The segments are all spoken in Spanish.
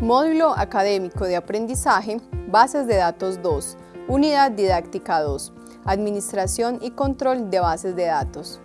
Módulo Académico de Aprendizaje, Bases de Datos 2, Unidad Didáctica 2, Administración y Control de Bases de Datos.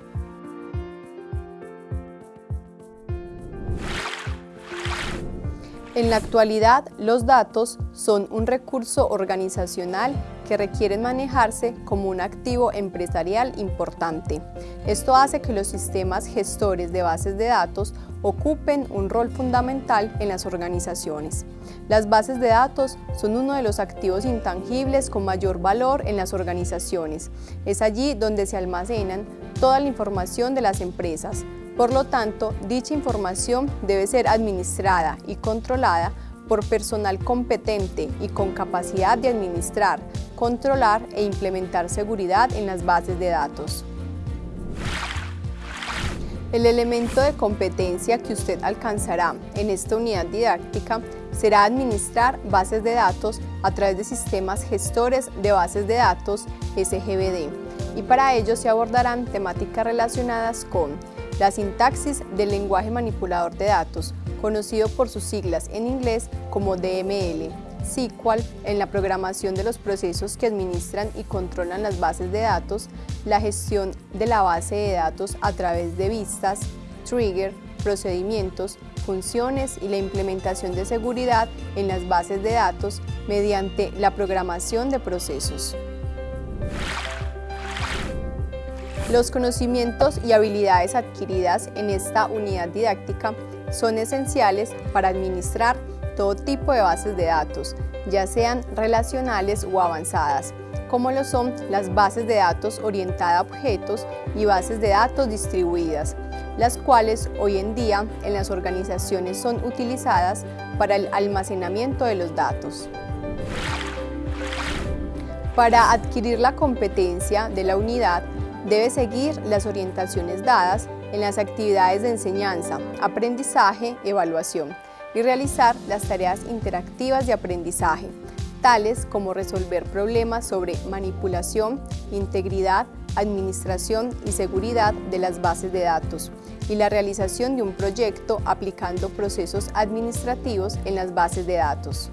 En la actualidad, los datos son un recurso organizacional que requieren manejarse como un activo empresarial importante. Esto hace que los sistemas gestores de bases de datos ocupen un rol fundamental en las organizaciones. Las bases de datos son uno de los activos intangibles con mayor valor en las organizaciones. Es allí donde se almacenan toda la información de las empresas, por lo tanto, dicha información debe ser administrada y controlada por personal competente y con capacidad de administrar, controlar e implementar seguridad en las bases de datos. El elemento de competencia que usted alcanzará en esta unidad didáctica será administrar bases de datos a través de sistemas gestores de bases de datos SGBD y para ello se abordarán temáticas relacionadas con la sintaxis del lenguaje manipulador de datos, conocido por sus siglas en inglés como DML, SQL en la programación de los procesos que administran y controlan las bases de datos, la gestión de la base de datos a través de vistas, trigger, procedimientos, funciones y la implementación de seguridad en las bases de datos mediante la programación de procesos. Los conocimientos y habilidades adquiridas en esta unidad didáctica son esenciales para administrar todo tipo de bases de datos, ya sean relacionales o avanzadas, como lo son las bases de datos orientadas a objetos y bases de datos distribuidas, las cuales hoy en día en las organizaciones son utilizadas para el almacenamiento de los datos. Para adquirir la competencia de la unidad, debe seguir las orientaciones dadas en las actividades de enseñanza, aprendizaje, evaluación y realizar las tareas interactivas de aprendizaje, tales como resolver problemas sobre manipulación, integridad, administración y seguridad de las bases de datos y la realización de un proyecto aplicando procesos administrativos en las bases de datos.